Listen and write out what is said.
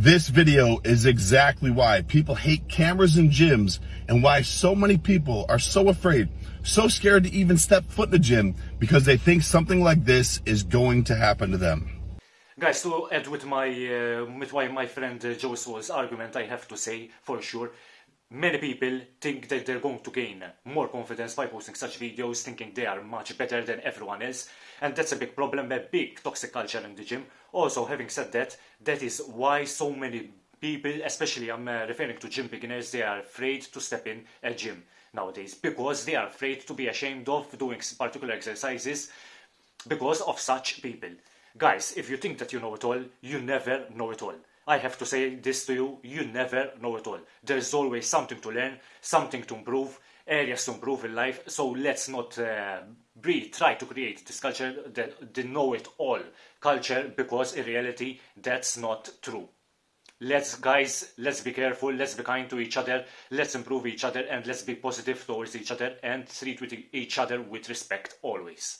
This video is exactly why people hate cameras in gyms and why so many people are so afraid, so scared to even step foot in the gym because they think something like this is going to happen to them. Guys, to add with my uh, with my, my friend uh, Joe Swoll's argument, I have to say for sure, many people think that they're going to gain more confidence by posting such videos, thinking they are much better than everyone else, and that's a big problem, a big toxic culture in the gym. Also, having said that, that is why so many people, especially I'm uh, referring to gym beginners, they are afraid to step in a gym nowadays because they are afraid to be ashamed of doing particular exercises because of such people. Guys, if you think that you know it all, you never know it all. I have to say this to you, you never know it all. There's always something to learn, something to improve, areas to improve in life, so let's not uh, breathe, try to create this culture, the, the know-it-all culture, because in reality, that's not true. Let's, guys, let's be careful, let's be kind to each other, let's improve each other, and let's be positive towards each other, and treat each other with respect always.